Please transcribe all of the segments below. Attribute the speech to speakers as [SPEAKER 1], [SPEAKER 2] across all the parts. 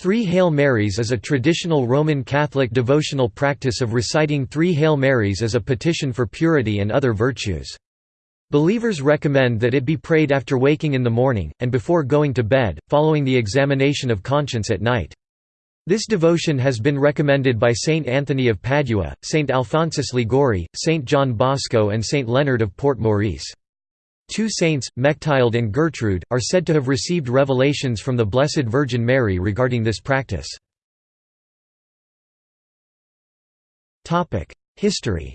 [SPEAKER 1] Three Hail Marys is a traditional Roman Catholic devotional practice of reciting three Hail Marys as a petition for purity and other virtues. Believers recommend that it be prayed after waking in the morning, and before going to bed, following the examination of conscience at night. This devotion has been recommended by Saint Anthony of Padua, Saint Alphonsus Liguori, Saint John Bosco and Saint Leonard of Port Maurice. Two saints, Mechtilde and Gertrude, are said to have received revelations from the Blessed Virgin Mary regarding this practice. History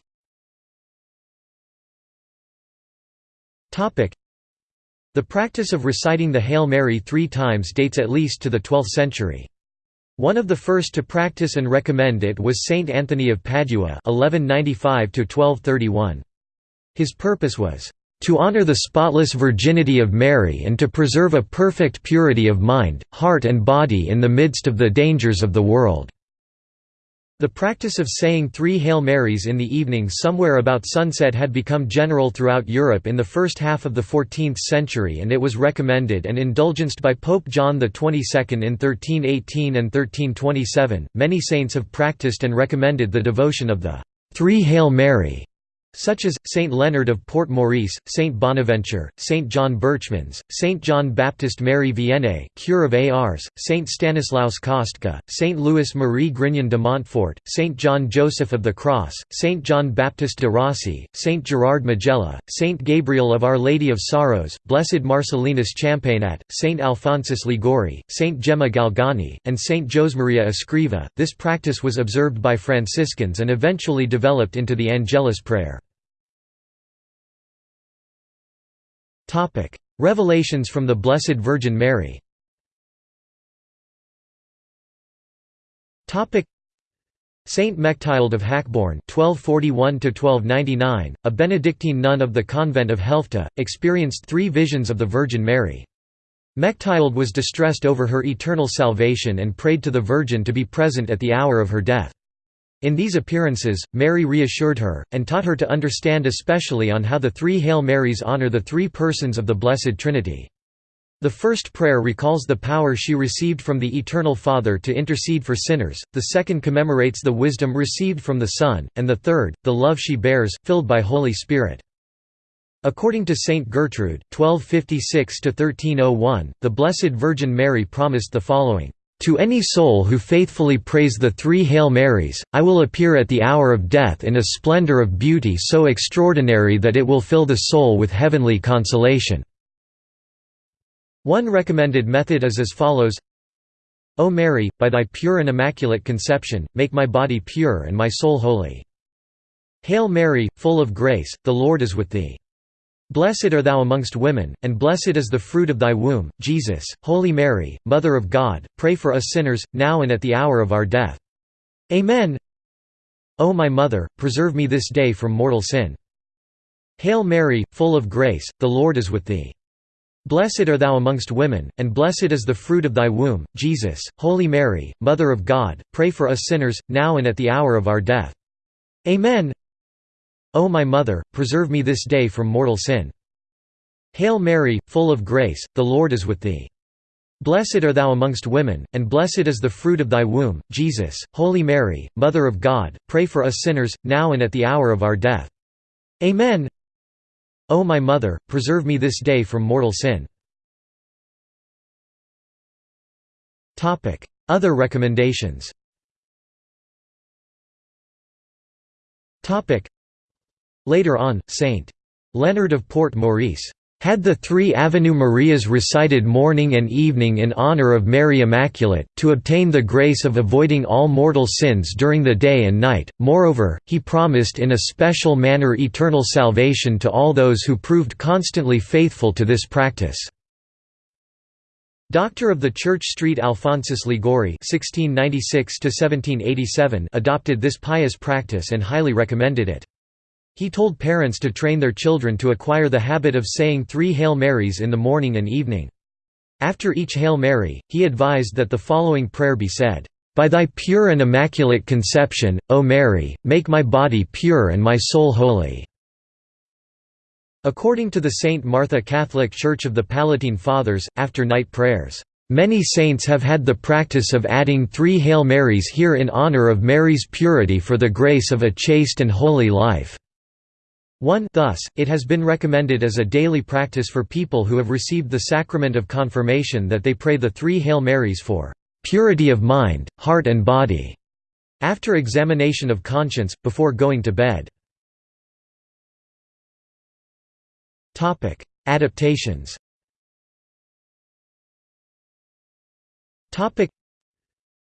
[SPEAKER 1] The practice of reciting the Hail Mary three times dates at least to the 12th century. One of the first to practice and recommend it was Saint Anthony of Padua 1195 His purpose was to honor the spotless virginity of Mary and to preserve a perfect purity of mind, heart and body in the midst of the dangers of the world." The practice of saying three Hail Marys in the evening somewhere about sunset had become general throughout Europe in the first half of the 14th century and it was recommended and indulgenced by Pope John XXII in 1318 and 1327. Many saints have practiced and recommended the devotion of the Three Hail Mary such as, Saint Leonard of Port Maurice, Saint Bonaventure, Saint John Berchmans, Saint John Baptist Mary Vianney cure of Ars, Saint Stanislaus Kostka, Saint Louis Marie Grignon de Montfort, Saint John Joseph of the Cross, Saint John Baptist de Rossi, Saint Gerard Majella, Saint Gabriel of Our Lady of Sorrows, Blessed Marcellinus Champagnat, Saint Alphonsus Liguori, Saint Gemma Galgani, and Saint Josemaria Escriva. This practice was observed by Franciscans and eventually developed into the Angelus prayer. Topic: Revelations from the Blessed Virgin Mary. Topic: Saint Mechtilde of Hackborn (1241–1299), a Benedictine nun of the convent of Helfta, experienced three visions of the Virgin Mary. Mechtilde was distressed over her eternal salvation and prayed to the Virgin to be present at the hour of her death. In these appearances, Mary reassured her, and taught her to understand especially on how the three Hail Marys honor the three persons of the Blessed Trinity. The first prayer recalls the power she received from the Eternal Father to intercede for sinners, the second commemorates the wisdom received from the Son, and the third, the love she bears, filled by Holy Spirit. According to Saint Gertrude 1256–1301, the Blessed Virgin Mary promised the following to any soul who faithfully prays the three Hail Marys, I will appear at the hour of death in a splendor of beauty so extraordinary that it will fill the soul with heavenly consolation." One recommended method is as follows O Mary, by thy pure and immaculate conception, make my body pure and my soul holy. Hail Mary, full of grace, the Lord is with thee. Blessed are thou amongst women, and blessed is the fruit of thy womb, Jesus. Holy Mary, Mother of God, pray for us sinners, now and at the hour of our death. Amen. O my Mother, preserve me this day from mortal sin. Hail Mary, full of grace, the Lord is with thee. Blessed are thou amongst women, and blessed is the fruit of thy womb, Jesus. Holy Mary, Mother of God, pray for us sinners, now and at the hour of our death. Amen. O my Mother, preserve me this day from mortal sin. Hail Mary, full of grace, the Lord is with thee. Blessed are thou amongst women, and blessed is the fruit of thy womb, Jesus. Holy Mary, Mother of God, pray for us sinners, now and at the hour of our death. Amen. O my Mother, preserve me this day from mortal sin. Other recommendations Later on, St. Leonard of Port Maurice had the three Avenue Marias recited morning and evening in honor of Mary Immaculate, to obtain the grace of avoiding all mortal sins during the day and night. Moreover, he promised in a special manner eternal salvation to all those who proved constantly faithful to this practice. Doctor of the Church Street Alphonsus Liguori (1696–1787) adopted this pious practice and highly recommended it. He told parents to train their children to acquire the habit of saying three Hail Marys in the morning and evening. After each Hail Mary, he advised that the following prayer be said, "'By thy pure and immaculate conception, O Mary, make my body pure and my soul holy." According to the St. Martha Catholic Church of the Palatine Fathers, after night prayers, Many saints have had the practice of adding three Hail Marys here in honor of Mary's purity for the grace of a chaste and holy life. 1 Thus, it has been recommended as a daily practice for people who have received the sacrament of confirmation that they pray the three Hail Marys for "...purity of mind, heart and body", after examination of conscience, before going to bed. Adaptations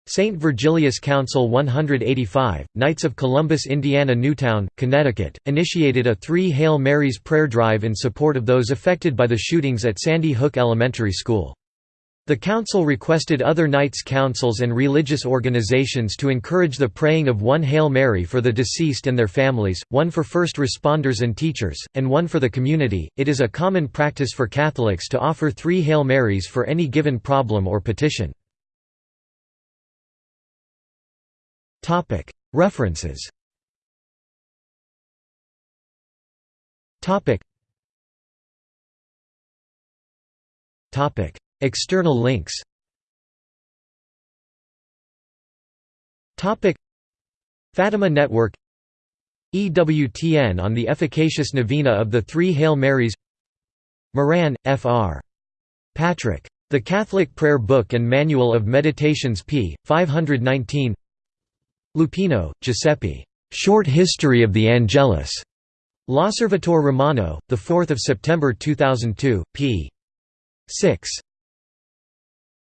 [SPEAKER 1] St. Virgilius Council 185, Knights of Columbus Indiana Newtown, Connecticut, initiated a three Hail Marys prayer drive in support of those affected by the shootings at Sandy Hook Elementary School. The council requested other Knights councils and religious organizations to encourage the praying of one Hail Mary for the deceased and their families, one for first responders and teachers, and one for the community. It is a common practice for Catholics to offer three Hail Marys for any given problem or petition. References. External links. Fatima Network. EWTN on the efficacious novena of the Three Hail Marys. Moran, F.R. Patrick. The Catholic Prayer Book and Manual of Meditations p. 519 Lupino, Giuseppe. Short History of the Angelus. L'Osservatore Romano, 4 September 2002, p. 6.